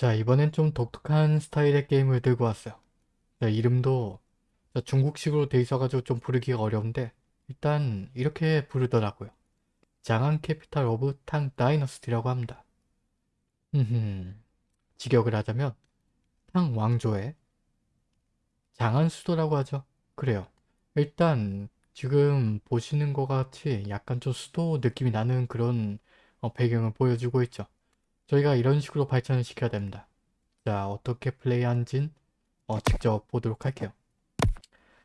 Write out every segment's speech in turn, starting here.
자 이번엔 좀 독특한 스타일의 게임을 들고 왔어요. 자, 이름도 자, 중국식으로 돼 있어가지고 좀 부르기가 어려운데 일단 이렇게 부르더라고요. 장안 Capital of Tang Dynasty라고 합니다. 흠 직역을 하자면 탕 왕조의 장안 수도라고 하죠. 그래요. 일단 지금 보시는 것 같이 약간 좀 수도 느낌이 나는 그런 어, 배경을 보여주고 있죠. 저희가 이런 식으로 발전을 시켜야 됩니다. 자 어떻게 플레이한진 어, 직접 보도록 할게요.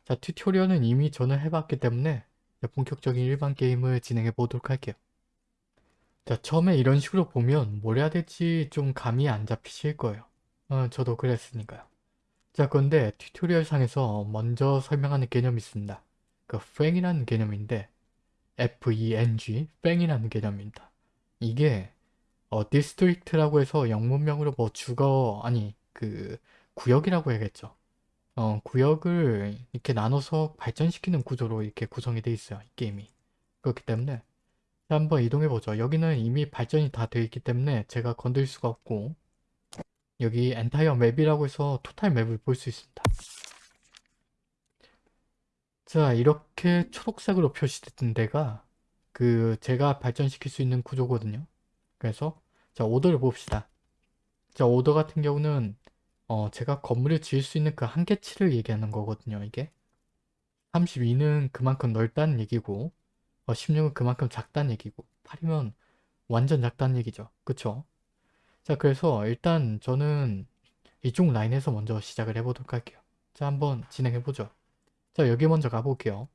자 튜토리얼은 이미 저는 해봤기 때문에 본격적인 일반 게임을 진행해 보도록 할게요. 자 처음에 이런 식으로 보면 뭘 해야 될지 좀 감이 안 잡히실 거예요. 어, 저도 그랬으니까요. 자 그런데 튜토리얼 상에서 먼저 설명하는 개념이 있습니다. 그 fang이라는 개념인데 F-E-N-G, fang이라는 개념입니다. 이게 어, district라고 해서 영문명으로 뭐 주거 아니 그 구역이라고 해야겠죠. 어, 구역을 이렇게 나눠서 발전시키는 구조로 이렇게 구성이 되어 있어요. 이 게임이. 그렇기 때문에 한번 이동해 보죠. 여기는 이미 발전이 다 되어 있기 때문에 제가 건들 수가 없고 여기 entire map이라고 해서 total map을 볼 수 있습니다. 자 이렇게 초록색으로 표시된 데가 그 제가 발전시킬 수 있는 구조거든요. 그래서 자 오더를 봅시다. 자 오더 같은 경우는 어 제가 건물을 지을 수 있는 그 한계치를 얘기하는 거거든요. 이게 32는 그만큼 넓다는 얘기고 어 16은 그만큼 작다는 얘기고 8이면 완전 작다는 얘기죠. 그쵸? 자 그래서 일단 저는 이쪽 라인에서 먼저 시작을 해보도록 할게요. 자 한번 진행해보죠. 자 여기 먼저 가볼게요.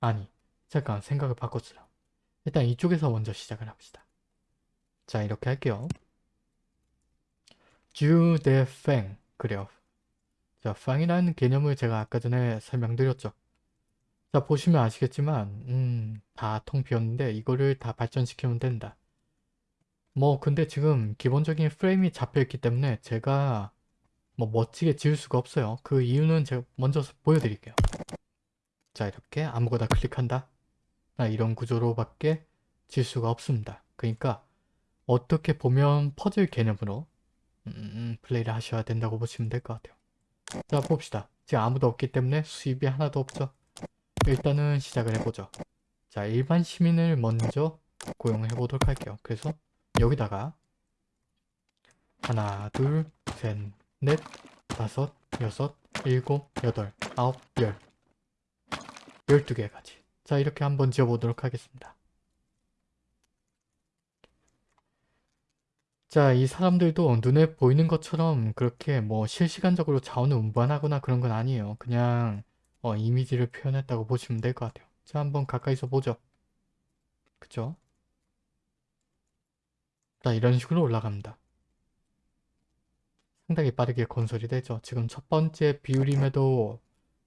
아니 잠깐 생각을 바꿨어요. 일단 이쪽에서 먼저 시작을 합시다. 자 이렇게 할게요. 주대팽 그래요. 자 팡이라는 개념을 제가 아까 전에 설명드렸죠. 자 보시면 아시겠지만 음, 다 통 비었는데 이거를 다 발전시키면 된다. 뭐 근데 지금 기본적인 프레임이 잡혀있기 때문에 제가 뭐 멋지게 지을 수가 없어요. 그 이유는 제가 먼저 보여드릴게요. 자 이렇게 아무거나 클릭한다. 이런 구조로밖에 지을 수가 없습니다. 그러니까 어떻게 보면 퍼즐 개념으로 음, 플레이를 하셔야 된다고 보시면 될 것 같아요. 자 봅시다. 지금 아무도 없기 때문에 수입이 하나도 없죠. 일단은 시작을 해보죠. 자 일반 시민을 먼저 고용해 보도록 할게요. 그래서 여기다가 하나 둘 셋 넷 다섯 여섯 일곱 여덟 아홉 열 열두 개까지 자 이렇게 한번 지어보도록 하겠습니다. 자, 이 사람들도 눈에 보이는 것처럼 그렇게 뭐 실시간적으로 자원을 운반하거나 그런 건 아니에요. 그냥 어, 이미지를 표현했다고 보시면 될 것 같아요. 자, 한번 가까이서 보죠. 그쵸? 자, 이런 식으로 올라갑니다. 상당히 빠르게 건설이 되죠. 지금 첫 번째 비율임에도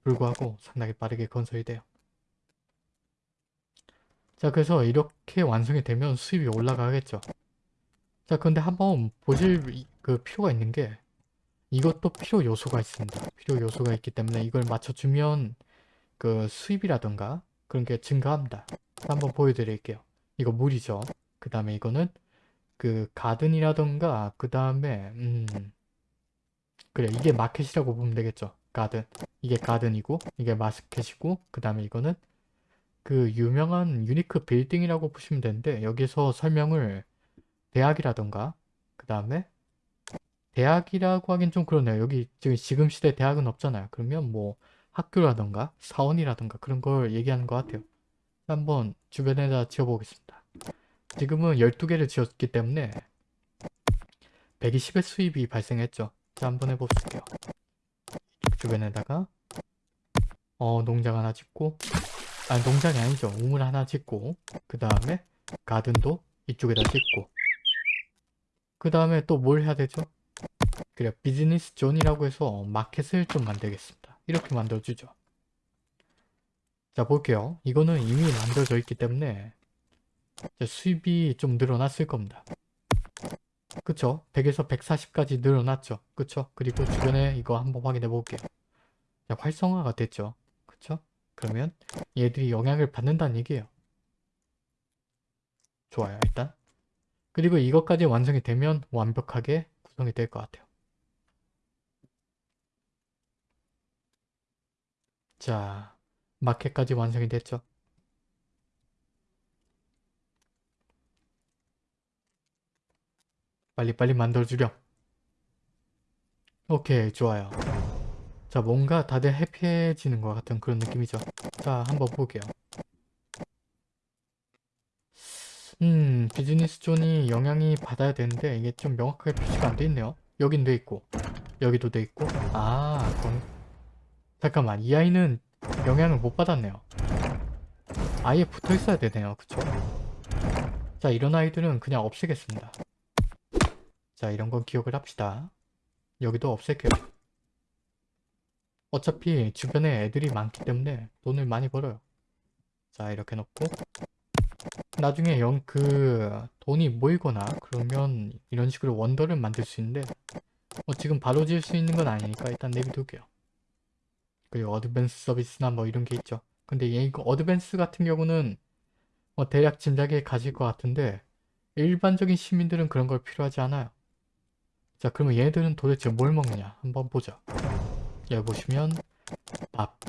불구하고 상당히 빠르게 건설이 돼요. 자, 그래서 이렇게 완성이 되면 수입이 올라가겠죠. 자 근데 한번 보실 그 필요가 있는 게 이것도 필요 요소가 있습니다. 필요 요소가 있기 때문에 이걸 맞춰주면 그 수입이라던가 그런 게 증가합니다. 한번 보여드릴게요. 이거 물이죠. 그 다음에 이거는 그 가든이라던가 그 다음에 음 그래 이게 마켓이라고 보면 되겠죠. 가든 이게 가든이고 이게 마스켓이고 그 다음에 이거는 그 유명한 유니크 빌딩이라고 보시면 되는데 여기서 설명을 대학이라던가 그 다음에 대학이라고 하긴 좀 그러네요. 여기 지금 지금 시대 대학은 없잖아요. 그러면 뭐 학교라던가 사원이라던가 그런 걸 얘기하는 것 같아요. 한번 주변에다 지어보겠습니다. 지금은 12개를 지었기 때문에 120의 수입이 발생했죠. 자 한번 해볼게요. 주변에다가 어 농장 하나 짓고 아 농장이 아니죠. 우물 하나 짓고 그 다음에 garden도 이쪽에다 짓고 그 다음에 또 뭘 해야 되죠? 그래 business zone이라고 해서 market을 좀 만들겠습니다. 이렇게 만들어주죠. 자 볼게요. 이거는 이미 만들어져 있기 때문에 수입이 좀 늘어났을 겁니다. 그쵸? 100에서 140까지 늘어났죠. 그쵸? 그리고 주변에 이거 한번 확인해 볼게요. 자, 활성화가 됐죠. 그쵸? 그러면 얘들이 영향을 받는다는 얘기예요. 좋아요. 일단 그리고 이것까지 완성이 되면 완벽하게 구성이 될 것 같아요. 자, 마켓까지 완성이 됐죠. 빨리빨리 만들어주렴. 오케이, 좋아요. 자, 뭔가 다들 happy해지는 것 같은 그런 느낌이죠. 자, 한번 볼게요. 음, business zone이 영향이 받아야 되는데 이게 좀 명확하게 표시가 안 돼 있네요. 여긴 돼 있고, 여기도 돼 있고. 아, 그건... 잠깐만, 이 아이는 영향을 못 받았네요. 아예 붙어 있어야 되네요. 그쵸? 자, 이런 아이들은 그냥 없애겠습니다. 자, 이런 건 기억을 합시다. 여기도 없앨게요. 어차피 주변에 애들이 많기 때문에 돈을 많이 벌어요. 자, 이렇게 놓고 나중에 영, 그 돈이 모이거나 그러면 이런 식으로 원더를 만들 수 있는데 뭐 지금 바로 지을 수 있는 건 아니니까 일단 내비둘게요. 그리고 어드밴스 서비스나 뭐 이런 게 있죠. 근데 이거 어드밴스 같은 경우는 뭐 대략 짐작이 가질 것 같은데 일반적인 시민들은 그런 걸 필요하지 않아요. 자 그러면 얘들은 도대체 뭘 먹느냐 한번 보자. 여기 보시면 밥,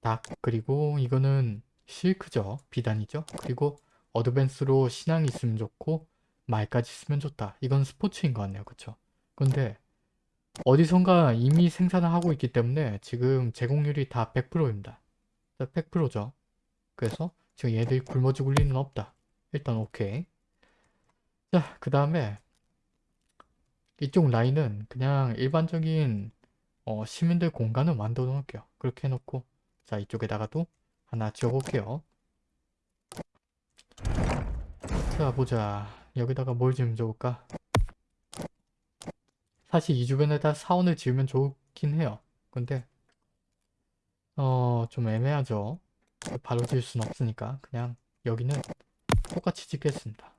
닭, 그리고 이거는 실크죠. 비단이죠. 그리고 어드밴스로 신앙이 있으면 좋고 말까지 있으면 좋다. 이건 스포츠인 것 같네요. 그쵸? 근데 어디선가 이미 생산을 하고 있기 때문에 지금 제공률이 다 100%입니다. 100%죠. 그래서 지금 얘들이 굶어 죽을 리는 없다. 일단 오케이. 자, 그 다음에 이쪽 라인은 그냥 일반적인 어, 시민들 공간을 만들어 놓을게요. 그렇게 해놓고 자 이쪽에다가도 하나 지어볼게요. 자 보자 여기다가 뭘 지으면 좋을까? 사실 이 주변에다 사원을 지으면 좋긴 해요. 근데 어 좀 애매하죠. 바로 지을 순 없으니까 그냥 여기는 똑같이 짓겠습니다.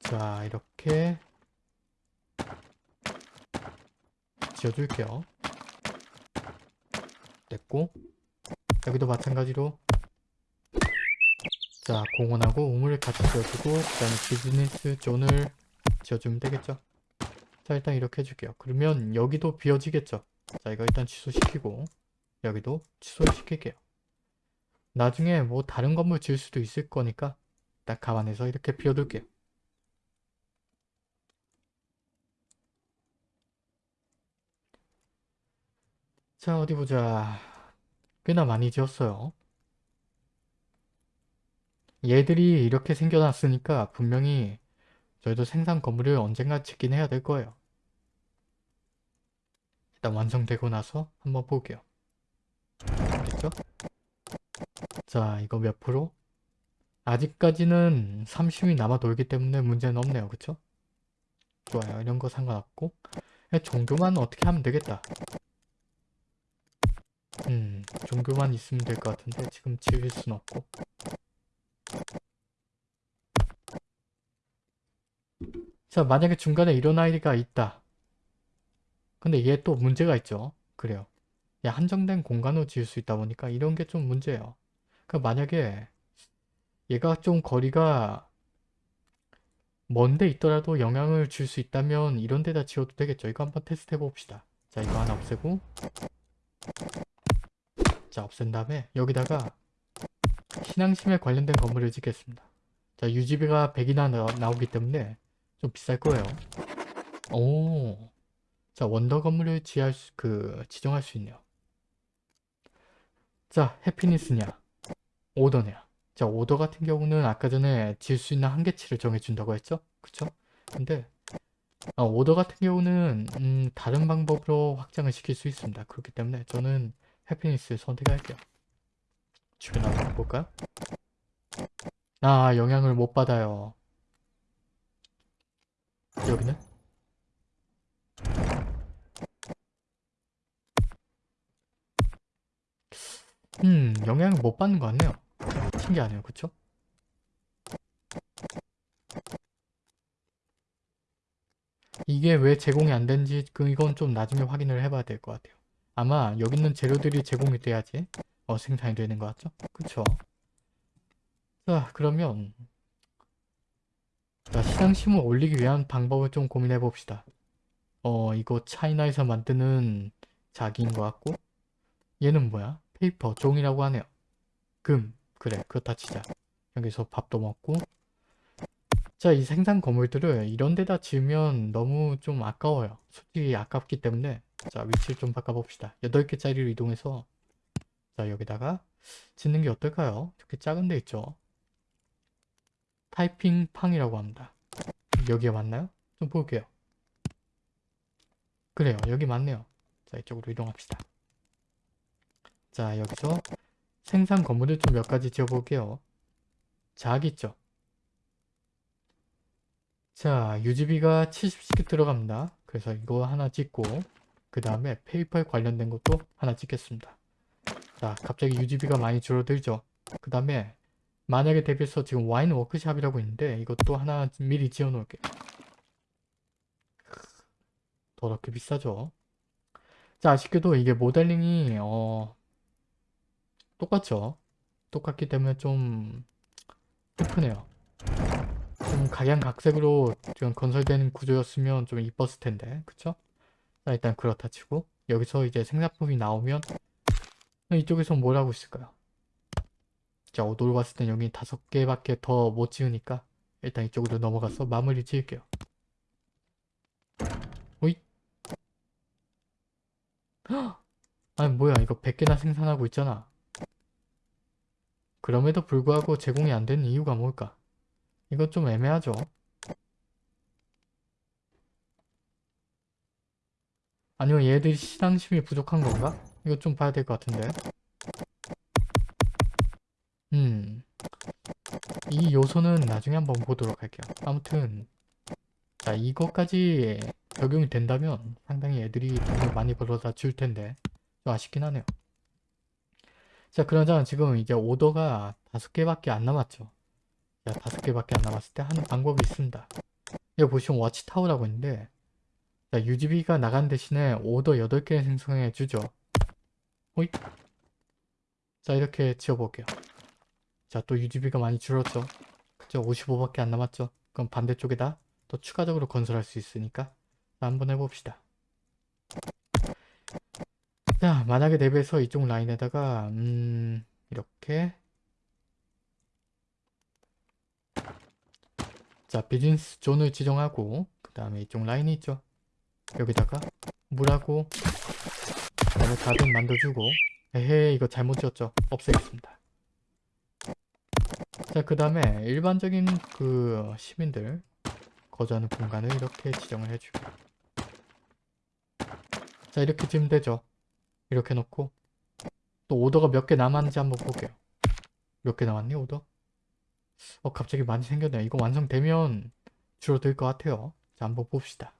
자 이렇게 지어줄게요. 됐고 여기도 마찬가지로 자 공원하고 우물을 같이 지어주고 그 다음에 비즈니스 존을 지어주면 되겠죠. 자 일단 이렇게 해줄게요. 그러면 여기도 비어지겠죠. 자 이거 일단 취소시키고 여기도 취소시킬게요. 나중에 뭐 다른 건물 지을 수도 있을 거니까 딱 감안해서 이렇게 비워둘게요. 자 어디 보자. 꽤나 많이 지었어요. 얘들이 이렇게 생겨났으니까 분명히 저희도 생산 건물을 언젠가 짓긴 해야 될 거예요. 일단 완성되고 나서 한번 볼게요. 됐죠? 자 이거 몇 프로? 아직까지는 30이 남아 돌기 때문에 문제는 없네요. 그쵸? 좋아요. 이런 거 상관없고. 종교만 어떻게 하면 되겠다 음, 종교만 있으면 될 것 같은데 지금 지을 순 없고. 자 만약에 중간에 이런 아이가 있다. 근데 얘 또 문제가 있죠. 그래요. 야 한정된 공간으로 지을 수 있다 보니까 이런 게 좀 문제예요. 그 만약에 얘가 좀 거리가 먼데 있더라도 영향을 줄 수 있다면 이런 데다 지어도 되겠죠. 이거 한번 테스트 해봅시다. 자 이거 하나 없애고 자 없앤 다음에 여기다가 신앙심에 관련된 건물을 짓겠습니다. 자 유지비가 100이나 나, 오기 때문에 좀 비쌀 거예요. 오, 자 원더 건물을 지할 수, 그 지정할 수 있네요. 자 해피니스냐 오더냐 자 오더 같은 경우는 아까 전에 지을 수 있는 한계치를 정해준다고 했죠? 그쵸? 근데 어, 오더 같은 경우는 음, 다른 방법으로 확장을 시킬 수 있습니다. 그렇기 때문에 저는 해피니스 선택할게요. 주변 한번 볼까요? 아 영향을 못 받아요. 여기는? 음 영향을 못 받는 것 같네요. 신기하네요. 그쵸? 이게 왜 제공이 안 된지 그 이건 좀 나중에 확인을 해봐야 될 것 같아요. 아마 여기 있는 재료들이 제공이 돼야지 어, 생산이 되는 것 같죠? 그쵸? 자 그러면 자, 시장심을 올리기 위한 방법을 좀 고민해 봅시다. 어, 이거 차이나에서 만드는 자기인 것 같고 얘는 뭐야? paper, 종이라고 하네요. 금, 그래, 그렇다 치자. 여기서 밥도 먹고 자, 이 생산 건물들을 이런 데다 지으면 너무 좀 아까워요. 솔직히 아깝기 때문에 자, 위치를 좀 바꿔봅시다. 8개짜리로 이동해서 자, 여기다가 짓는 게 어떨까요? 이렇게 작은 데 있죠? 타이핑 fang이라고 합니다. 여기에 맞나요? 좀 볼게요. 그래요. 여기 맞네요. 자, 이쪽으로 이동합시다. 자, 여기서 생산 건물을 좀 몇 가지 지어볼게요. 작 있죠? 자, 유지비가 70씩 들어갑니다. 그래서 이거 하나 찍고 그 다음에 페이퍼에 관련된 것도 하나 찍겠습니다. 자, 갑자기 유지비가 많이 줄어들죠? 그 다음에 만약에 대비해서 지금 wine workshop이라고 있는데 이것도 하나 미리 지어 놓을게요. 더럽게 비싸죠? 자, 아쉽게도 이게 모델링이 어 똑같죠? 똑같기 때문에 좀 슬프네요. 좀 각양각색으로 지금 건설되는 구조였으면 좀 이뻤을 텐데 그쵸? 자 일단 그렇다 치고 여기서 이제 생산품이 나오면 이쪽에서 뭘 하고 있을까요? 자 오도로 봤을 땐 여기 다섯 개밖에 더 못 지으니까 일단 이쪽으로 넘어가서 마무리 지을게요. 오이 아니 뭐야 이거 100개나 생산하고 있잖아. 그럼에도 불구하고 제공이 안 되는 이유가 뭘까? 이건 좀 애매하죠. 아니면 얘들이 시장심이 부족한 건가? 이거 좀 봐야 될 것 같은데. 음. 이 요소는 나중에 한번 보도록 할게요. 아무튼 자 이것까지 적용이 된다면 상당히 애들이 돈을 많이 벌어다 줄 텐데 좀 아쉽긴 하네요. 자 그러자 지금 이제 오더가 다섯 개밖에 안 남았죠. 자 다섯 개밖에 안 남았을 때 하는 방법이 있습니다. 여기 보시면 워치타워라고 있는데 자 유지비가 나간 대신에 오더 8개 생성해 주죠. 호잇. 자 이렇게 지어볼게요. 자또 유지비가 많이 줄었죠. 그죠? 55밖에 안 남았죠. 그럼 반대쪽에다 또 추가적으로 건설할 수 있으니까 자, 한번 해봅시다. 자 만약에 대비해서 이쪽 라인에다가 음 이렇게 자 비즈니스 존을 지정하고 그 다음에 이쪽 라인이 있죠 여기다가 물하고 그 다음에 가든 만들어주고. 에헤 이거 잘못 지었죠? 없애겠습니다. 자그 다음에 일반적인 그 시민들 거주하는 공간을 이렇게 지정을 해주고. 자 이렇게 지으면 되죠? 이렇게 놓고. 또 오더가 몇 개 남았는지 한번 볼게요. 몇 개 남았니 오더? 어 갑자기 많이 생겼네요. 이거 완성되면 줄어들 것 같아요. 자 한번 봅시다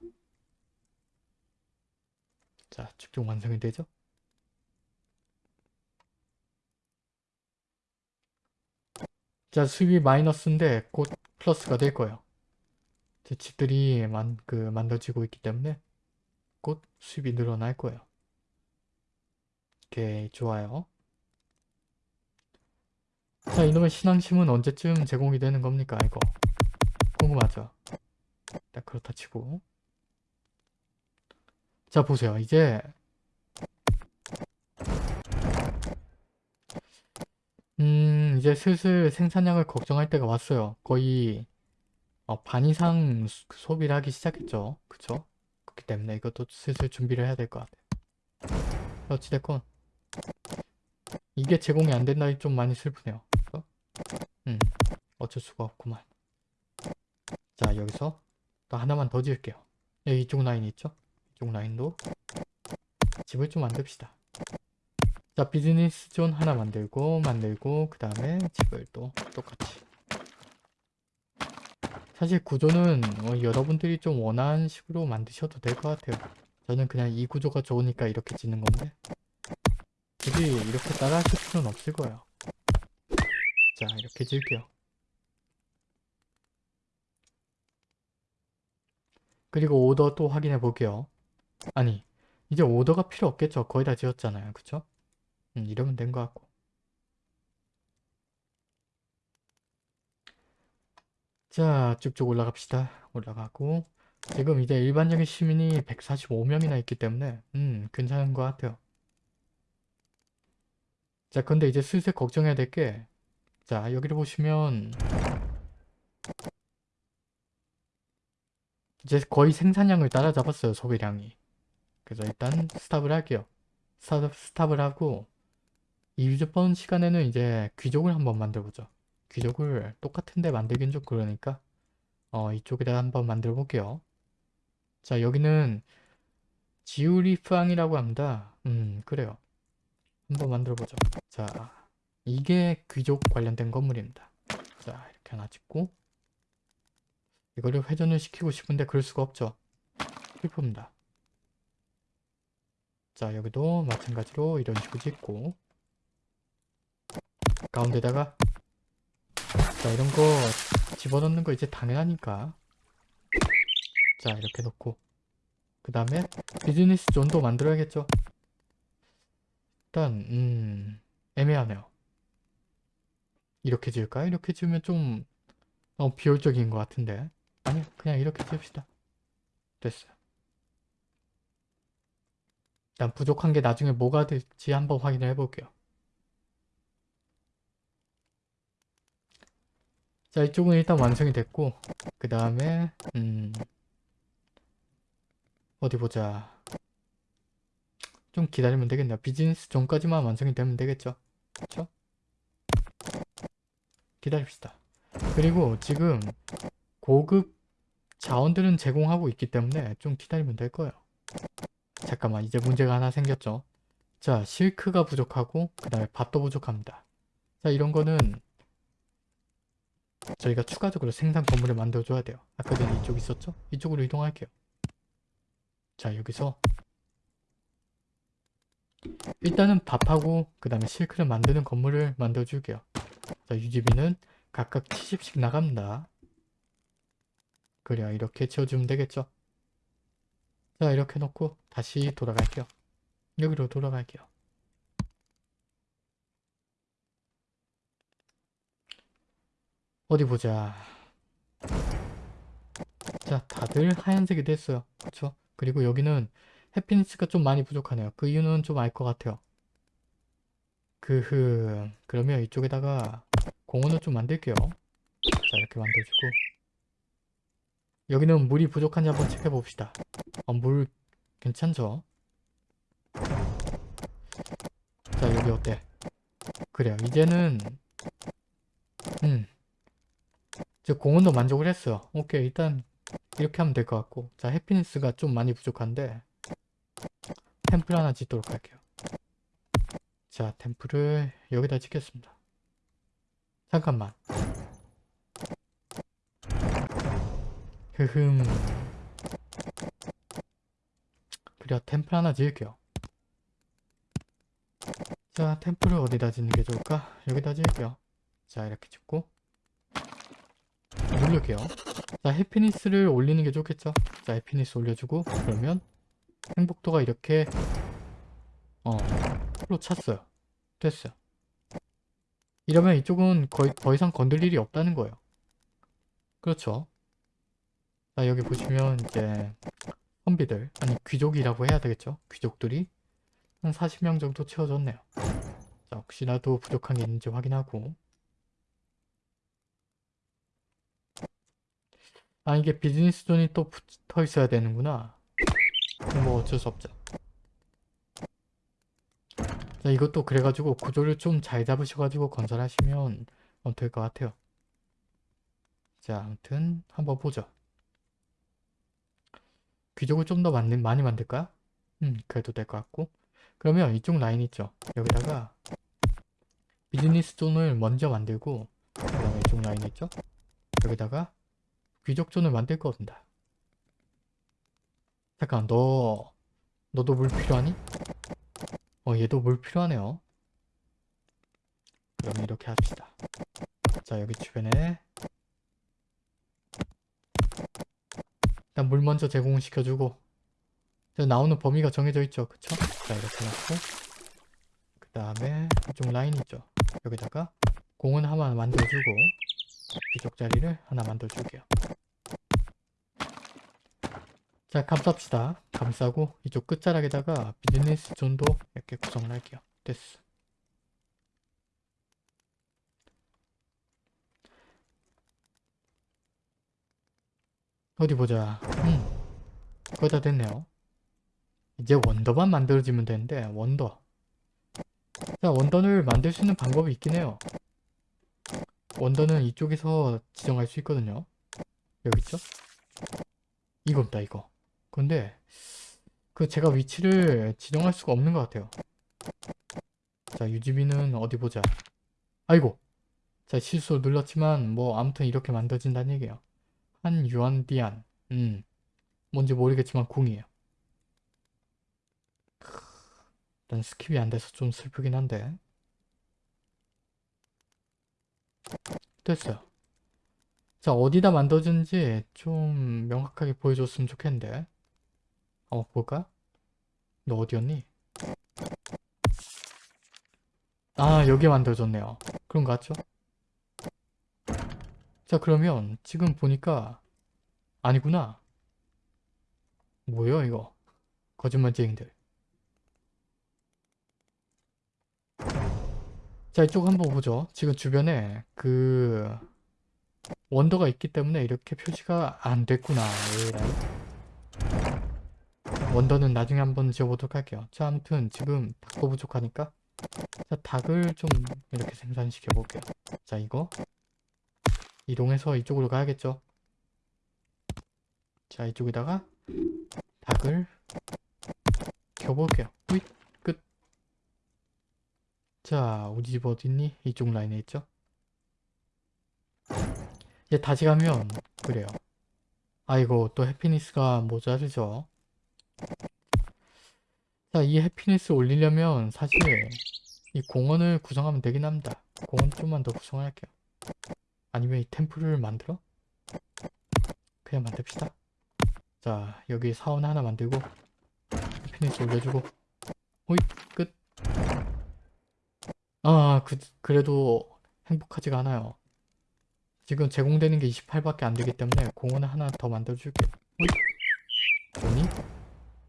자 집중 완성이 되죠? 자 수입이 마이너스인데 곧 플러스가 될 거예요. 제 집들이 만, 그 만들어지고 있기 때문에 곧 수입이 늘어날 거예요. 오케이 좋아요. 자 이놈의 신앙심은 언제쯤 제공이 되는 겁니까 이거? 궁금하죠? 딱 그렇다 치고 자 보세요. 이제 음 이제 슬슬 생산량을 걱정할 때가 왔어요. 거의 어, 반 이상 수- 소비를 하기 시작했죠. 그쵸? 그렇기 때문에 이것도 슬슬 준비를 해야 될 것 같아요. 어찌됐건 이게 제공이 안 된다니 좀 많이 슬프네요. 어? 음 어쩔 수가 없구만. 자 여기서 또 하나만 더 지을게요. 여기 이쪽 라인 있죠 이쪽 라인도 집을 좀 만듭시다. 자 business zone 하나 만들고 만들고 그 다음에 집을 또 똑같이. 사실 구조는 어, 여러분들이 좀 원하는 식으로 만드셔도 될 것 같아요. 저는 그냥 이 구조가 좋으니까 이렇게 짓는 건데. 굳이 이렇게 따라 하실 필요는 없을 거예요. 자 이렇게 지을게요. 그리고 오더 또 확인해 볼게요 아니 이제 오더가 필요 없겠죠 거의 다 지었잖아요 그쵸? 음, 이러면 된 것 같고 자 쭉쭉 올라갑시다. 올라가고 지금 이제 일반적인 시민이 145명이나 있기 때문에 음 괜찮은 것 같아요. 자 근데 이제 슬슬 걱정해야 될 게 자 여기를 보시면 이제 거의 생산량을 따라잡았어요 소비량이 그래서 일단 스탑을 할게요. 스탑, 스탑을 하고 이번 시간에는 이제 귀족을 한번 만들어보죠. 귀족을 똑같은데 만들긴 좀 그러니까 어 이쪽에다 한번 만들어 볼게요. 자 여기는 지우리프앙이라고 합니다. 음 그래요. 한번 만들어 보죠. 자 이게 귀족 관련된 건물입니다. 자 이렇게 하나 짓고 이거를 회전을 시키고 싶은데 그럴 수가 없죠. 슬픕니다 자 여기도 마찬가지로 이런 식으로 짓고. 가운데다가 자 이런 거 집어넣는 거 이제 당연하니까. 자 이렇게 놓고. 그 다음에 비즈니스 존도 만들어야겠죠. 일단 음 애매하네요. 이렇게 지을까요? 이렇게 지으면 좀 어, 비효율적인 것 같은데. 아니 그냥 이렇게 지읍시다. 됐어요 일단 부족한 게 나중에 뭐가 될지 한번 확인을 해볼게요. 자 이쪽은 일단 완성이 됐고 그 다음에 음 어디 보자. 좀 기다리면 되겠네요. 비즈니스 존까지만 완성이 되면 되겠죠? 그쵸? 기다립시다. 그리고 지금 고급 자원들은 제공하고 있기 때문에 좀 기다리면 될 거예요 잠깐만 이제 문제가 하나 생겼죠. 자 실크가 부족하고 그 다음에 밭도 부족합니다. 자 이런 거는 저희가 추가적으로 생산 건물을 만들어 줘야 돼요. 아까 전에 이쪽 있었죠? 이쪽으로 이동할게요. 자 여기서 일단은 밥하고 그 다음에 실크를 만드는 건물을 만들어 줄게요. 자 유지비는 각각 70씩 나갑니다. 그래야 이렇게 채워주면 되겠죠 자 이렇게 놓고 다시 돌아갈게요. 여기로 돌아갈게요. 어디 보자. 자 다들 하얀색이 됐어요. 그쵸? 그리고 여기는 해피니스가 좀 많이 부족하네요. 그 이유는 좀 알 것 같아요. 그흐. 그러면 이쪽에다가 공원을 좀 만들게요. 자 이렇게 만들어주고 여기는 물이 부족한지 한번 체크해 봅시다. 어, 물 괜찮죠? 자 여기 어때? 그래요. 이제는 음. 저 공원도 만족을 했어요. 오케이 일단 이렇게 하면 될 것 같고. 자 해피니스가 좀 많이 부족한데 템플 하나 짓도록 할게요. 자 템플을 여기다 짓겠습니다. 잠깐만 흐흠. 그래 템플 하나 지을게요. 자 템플을 어디다 짓는 게 좋을까? 여기다 지을게요. 자 이렇게 짓고. 누를게요. 자 해피니스를 올리는 게 좋겠죠? 자 해피니스 올려주고 그러면 행복도가 이렇게 어 풀로 찼어요. 됐어요. 이러면 이쪽은 거의 더 이상 건들 일이 없다는 거예요. 그렇죠 자 여기 보시면 이제 선비들 아니 귀족이라고 해야 되겠죠? 귀족들이 한 40명 정도 채워졌네요. 자 혹시라도 부족한 게 있는지 확인하고. 아 이게 business zone이 또 붙어 있어야 되는구나. 뭐 어쩔 수 없죠. 자 이것도 그래가지고 구조를 좀 잘 잡으셔가지고 건설하시면 어, 될것 같아요. 자 아무튼 한번 보죠 귀족을 좀 더 많이 만들까요? 음 그래도 될 것 같고 그러면 이쪽 라인 있죠 여기다가 business zone을 먼저 만들고 그 다음에 이쪽 라인 있죠 여기다가 귀족 존을 만들 겁니다. 잠깐 너 너도 물 필요하니? 어 얘도 물 필요하네요. 그러면 이렇게 합시다. 자 여기 주변에 일단 물 먼저 제공시켜주고 나오는 범위가 정해져 있죠. 그쵸? 자 이렇게 놓고 그 다음에 이쪽 라인 있죠. 여기다가 공원 하나 만들어주고 이쪽 자리를 하나 만들어줄게요. 자, 감쌉시다. 감싸고 이쪽 끝자락에다가 비즈니스 존도 이렇게 구성을 할게요. 됐어. 어디 보자. 음, 거의 다 됐네요. 이제 원더만 만들어지면 되는데 원더. 자, 원더를 만들 수 있는 방법이 있긴 해요. 원더는 이쪽에서 지정할 수 있거든요. 여기 있죠? 이겁니다, 이거. 근데 그 제가 위치를 지정할 수가 없는 것 같아요. 자, 유지비는 어디 보자. 아이고! 자, 실수로 눌렀지만 뭐 아무튼 이렇게 만들어진다는 얘기예요. 한 유안디안. 음. 뭔지 모르겠지만 궁이에요. 일단 skip이 안 돼서 좀 슬프긴 한데. 됐어요. 자, 어디다 만들어진지 좀 명확하게 보여줬으면 좋겠는데. 어, 볼까? 너 어디였니? 아, 여기 만들어졌네요. 그런 거 같죠? 자, 그러면 지금 보니까 아니구나. 뭐예요, 이거? 거짓말쟁이들. 자, 이쪽 한번 보죠. 지금 주변에 그 원더가 있기 때문에 이렇게 표시가 안 됐구나. 에라이. 원더는 나중에 한번 지어보도록 할게요. 자, 아무튼 지금 닭도 부족하니까 자, 닭을 좀 이렇게 생산시켜 볼게요. 자, 이거 이동해서 이쪽으로 가야겠죠? 자, 이쪽에다가 닭을 켜볼게요. 후잇, 끝. 자, 우리 집 어딨니? 이쪽 라인에 있죠? 이제 다시 가면 그래요. 아이고, 또 해피니스가 모자르죠? 자, 이 해피니스 올리려면 사실 이 공원을 구성하면 되긴 합니다. 공원 좀만 더 구성할게요. 아니면 이 템플을 만들어? 그냥 만듭시다. 자, 여기 사원 하나 만들고 해피니스 올려주고 호잇 끝. 아, 그, 그래도 행복하지가 않아요. 지금 제공되는 게 28밖에 안 되기 때문에 공원을 하나 더 만들어줄게요. 호잇. 좋니?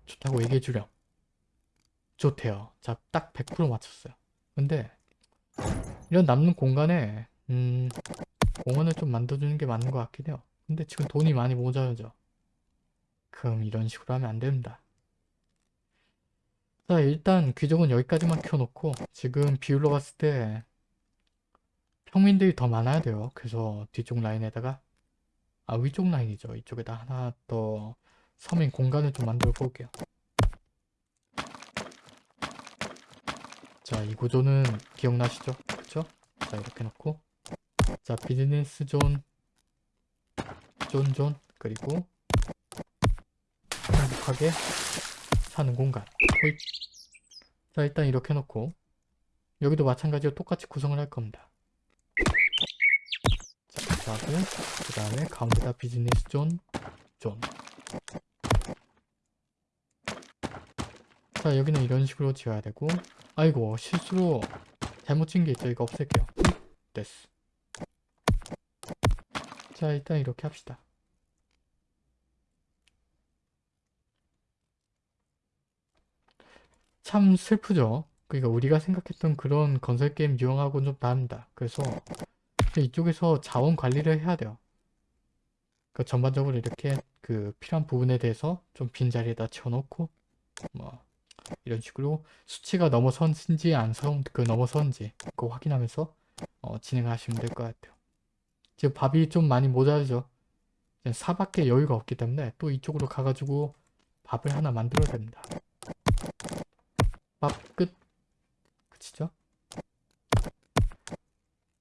좋다고 얘기해주렴. 좋대요. 자, 딱 100% 맞췄어요. 근데 이런 남는 공간에 음, 공원을 좀 만들어주는 게 맞는 것 같긴 해요. 근데 지금 돈이 많이 모자라죠. 그럼 이런 식으로 하면 안 됩니다. 자, 일단 귀족은 여기까지만 켜놓고 지금 비율로 봤을 때 평민들이 더 많아야 돼요. 그래서 뒤쪽 라인에다가 아 위쪽 라인이죠. 이쪽에다 하나 더 서민 공간을 좀 만들어 볼게요. 자, 이 구조는 기억나시죠? 그쵸? 자, 이렇게 놓고 자, business zone zone zone 그리고 행복하게 사는 공간 호잇. 자, 일단 이렇게 놓고 여기도 마찬가지로 똑같이 구성을 할 겁니다. 자, 하고 그 다음에 가운데다 business zone zone. 자 여기는 이런 식으로 지어야 되고 아이고 실수로 잘못 지은 게 있죠 이거 없앨게요 됐어 자 일단 이렇게 합시다. 참 슬프죠? 그러니까 우리가 생각했던 그런 건설 게임 유형하고는 좀 다릅니다. 그래서 이쪽에서 자원 관리를 해야 돼요. 그 전반적으로 이렇게 그 필요한 부분에 대해서 좀 빈자리에다 채워놓고 뭐 이런 식으로 수치가 넘어선지 안 선, 그 넘어선지 그거 확인하면서 어, 진행하시면 될 것 같아요. 지금 밥이 좀 많이 모자르죠. 사밖에 여유가 없기 때문에 또 이쪽으로 가가지고 밥을 하나 만들어야 됩니다. 밥 끝. 그치죠?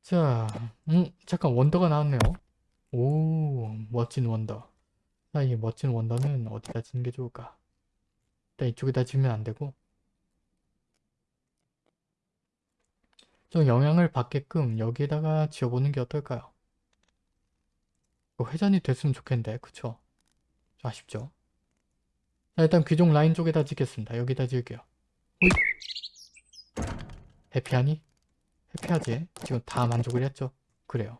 자, 음, 잠깐 원더가 나왔네요. 오, 멋진 원더. 자, 이 멋진 원더는 어디다 짓는 게 좋을까? 일단 이쪽에다 지면 안 되고 좀 영향을 받게끔 여기에다가 지어보는 게 어떨까요? 회전이 됐으면 좋겠는데 그쵸? 좀 아쉽죠? 자 일단 귀종 라인 쪽에다 짓겠습니다. 여기다 지을게요. 호잇. 해피하니? 해피하지? 지금 다 만족을 했죠? 그래요.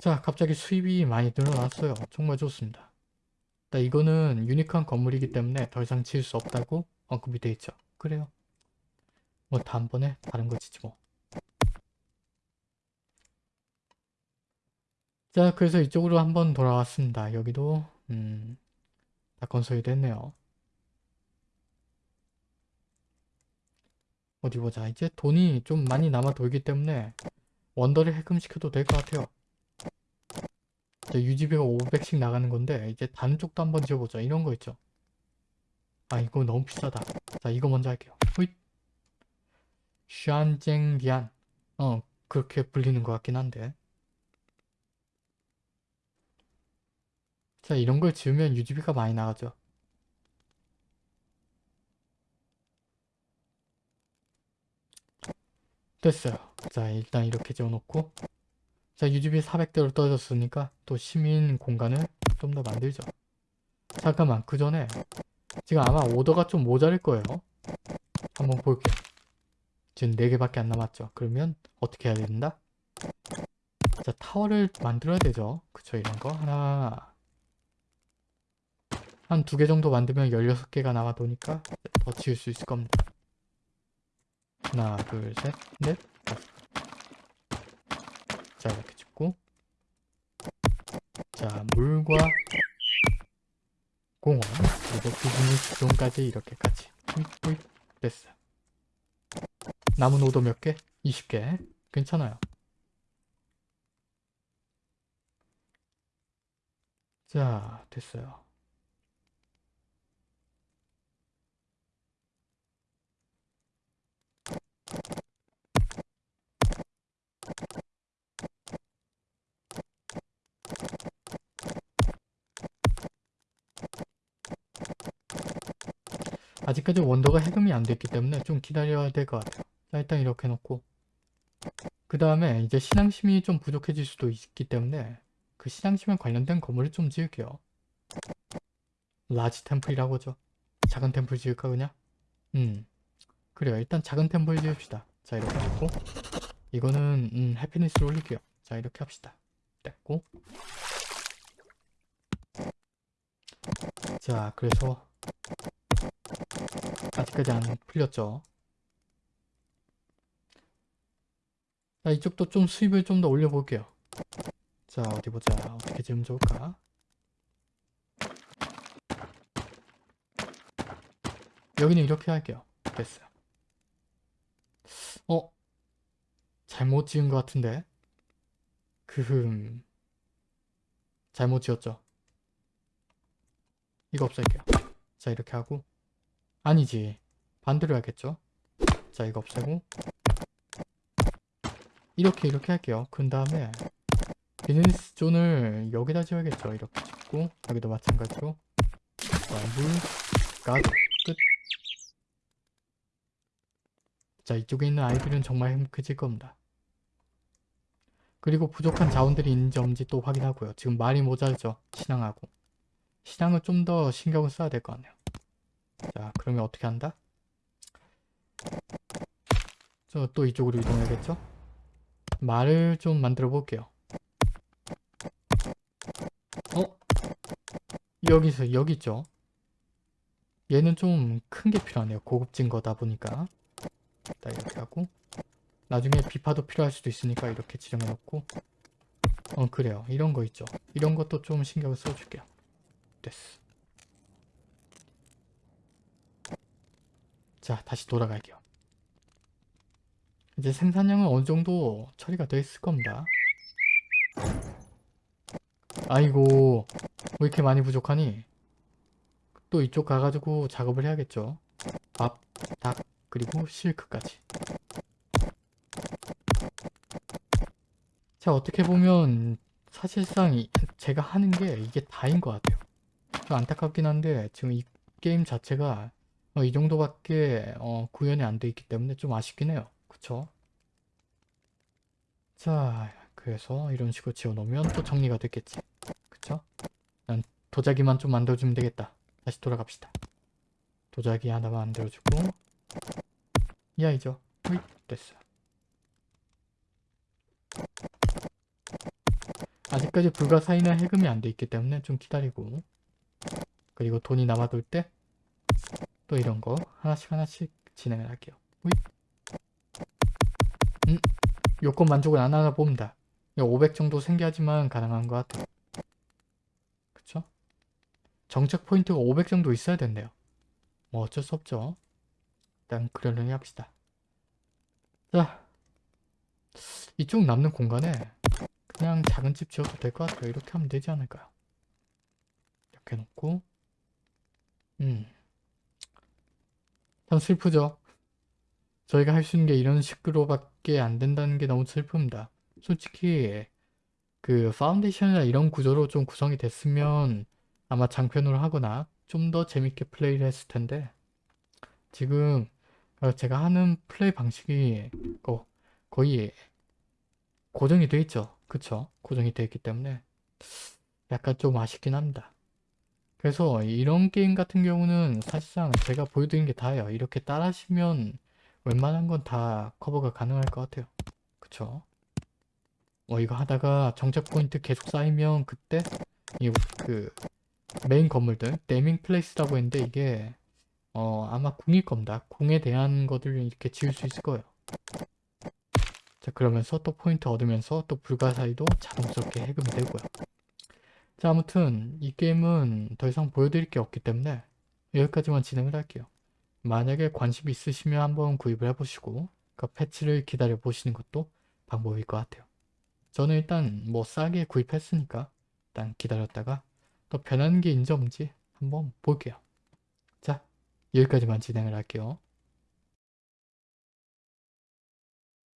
자 갑자기 수입이 많이 늘어났어요. 정말 좋습니다. 자, 이거는 유니크한 건물이기 때문에 더 이상 지을 수 없다고 언급이 돼 있죠. 그래요. 뭐 다음번에 다른 거 짓지 뭐. 자 그래서 이쪽으로 한번 돌아왔습니다. 여기도 음, 다 건설이 됐네요. 어디 보자. 이제 돈이 좀 많이 남아 돌기 때문에 원더를 해금시켜도 될 것 같아요. 이제 유지비가 500씩 나가는 건데 이제 다른 쪽도 한번 지어보자. 이런 거 있죠. 아 이거 너무 비싸다. 자 이거 먼저 할게요. 후잇. 샨쟁리안. 어 그렇게 불리는 것 같긴 한데. 자 이런 걸 지으면 유지비가 많이 나가죠. 됐어요. 자 일단 이렇게 지어놓고 자 유지비 400대로 떨어졌으니까 또 시민 공간을 좀 더 만들죠. 잠깐만 그 전에 지금 아마 오더가 좀 모자랄 거예요. 한번 볼게요. 지금 4개밖에 안 남았죠. 그러면 어떻게 해야 된다? 자 타워를 만들어야 되죠. 그쵸 이런 거 하나 한 두 개 정도 만들면 16개가 나와 도니까 더 지을 수 있을 겁니다. 하나, 둘, 셋, 넷, 다섯. 자, 이렇게 찍고. 자, 물과 공원, 그리고 비즈니스 존까지 이렇게 같이. 뿌이, 뿌이. 됐어. 남은 오도 몇 개? 20개. 괜찮아요. 자, 됐어요. 아직까지 wonder가 해금이 안 됐기 때문에 좀 기다려야 될 것 같아요. 자, 일단 이렇게 놓고 그 다음에 이제 신앙심이 좀 부족해질 수도 있기 때문에 그 신앙심에 관련된 건물을 좀 지을게요. large temple이라고 하죠. 작은 temple 지을까 그냥? 음 그래요. 일단 작은 temple 지읍시다. 자 이렇게 놓고 이거는 음, happiness를 올릴게요. 자 이렇게 합시다. 됐고 자 그래서 아직까지 안 풀렸죠. 자, 이쪽도 좀 수입을 좀 더 올려볼게요. 자, 어디 보자. 어떻게 지으면 좋을까? 여기는 이렇게 할게요. 됐어요. 어? 잘못 지은 것 같은데? 그... 잘못 지었죠? 이거 없앨게요. 자, 이렇게 하고 아니지. 반대로 해야겠죠? 자, 이거 없애고 이렇게 이렇게 할게요. 그 다음에 비즈니스 존을 여기다 지어야겠죠. 이렇게 짓고 여기도 마찬가지로 자, 물, 가드, 끝. 자, 이쪽에 있는 아이들은 정말 행복해질 겁니다. 그리고 부족한 자원들이 있는지 없는지 또 확인하고요. 지금 말이 모자르죠. 신앙하고. 신앙을 좀더 신경을 써야 될 것 같네요. 자 그러면 어떻게 한다? 저 또 이쪽으로 이동해야겠죠? 말을 좀 만들어 볼게요. 어? 여기서 여기 있죠? 얘는 좀 큰 게 필요하네요. 고급진 거다 보니까. 자 이렇게 하고 나중에 비파도 필요할 수도 있으니까 이렇게 지정해 놓고 어 그래요. 이런 거 있죠. 이런 것도 좀 신경을 써줄게요. 됐어. 자 다시 돌아갈게요 이제 생산량은 어느 정도 처리가 되어 있을 겁니다 아이고 왜 이렇게 많이 부족하니 또 이쪽 가가지고 작업을 해야겠죠 밥, 닭, 그리고 실크까지 자 어떻게 보면 사실상 제가 하는 게 이게 다인 것 같아요 좀 안타깝긴 한데 지금 이 게임 자체가 어, 이 정도밖에 어, 구현이 안 돼 있기 때문에 좀 아쉽긴 해요. 그쵸? 자, 그래서 이런 식으로 지어놓으면 또 정리가 됐겠지. 그쵸? 난 도자기만 좀 만들어주면 되겠다. 다시 돌아갑시다. 도자기 하나 만들어주고 이 아이죠? 휘 됐어. 아 아직까지 불가사의나 해금이 안 돼 있기 때문에 좀 기다리고 그리고 돈이 남아돌 때 또 이런 거 하나씩 하나씩 진행을 할게요. 우잇. 음, 요건 만족을 안 하나 봅니다. 500 정도 생겨야지만 가능한 것 같아요. 그쵸? 정책 포인트가 500 정도 있어야 된대요. 뭐 어쩔 수 없죠. 일단 그러려니 합시다. 자, 이쪽 남는 공간에 그냥 작은 집 지어도 될 것 같아요. 이렇게 하면 되지 않을까요? 이렇게 놓고 음, 참 슬프죠. 저희가 할 수 있는 게 이런 식으로밖에 안 된다는 게 너무 슬픕니다. 솔직히 그 Foundation이나 이런 구조로 좀 구성이 됐으면 아마 장편으로 하거나 좀 더 재밌게 플레이를 했을 텐데 지금 어, 제가 하는 플레이 방식이 거, 거의 고정이 돼 있죠. 그쵸? 고정이 돼 있기 때문에 약간 좀 아쉽긴 합니다. 그래서 이런 게임 같은 경우는 사실상 제가 보여드린 게 다예요. 이렇게 따라하시면 웬만한 건 다 커버가 가능할 것 같아요. 그쵸? 뭐 이거 하다가 정착 포인트 계속 쌓이면 그때 이 그 메인 건물들 naming place라고 했는데 이게 어 아마 궁일 겁니다. 궁에 대한 것들을 이렇게 지을 수 있을 거예요. 자 그러면서 또 포인트 얻으면서 또 불가사의도 자동스럽게 해금이 되고요. 자 아무튼 이 게임은 더 이상 보여드릴 게 없기 때문에 여기까지만 진행을 할게요. 만약에 관심 있으시면 한번 구입을 해보시고 그 패치를 기다려 보시는 것도 방법일 것 같아요. 저는 일단 뭐 싸게 구입했으니까 일단 기다렸다가 또 변하는 게 있는지 없는지 한번 볼게요. 자 여기까지만 진행을 할게요.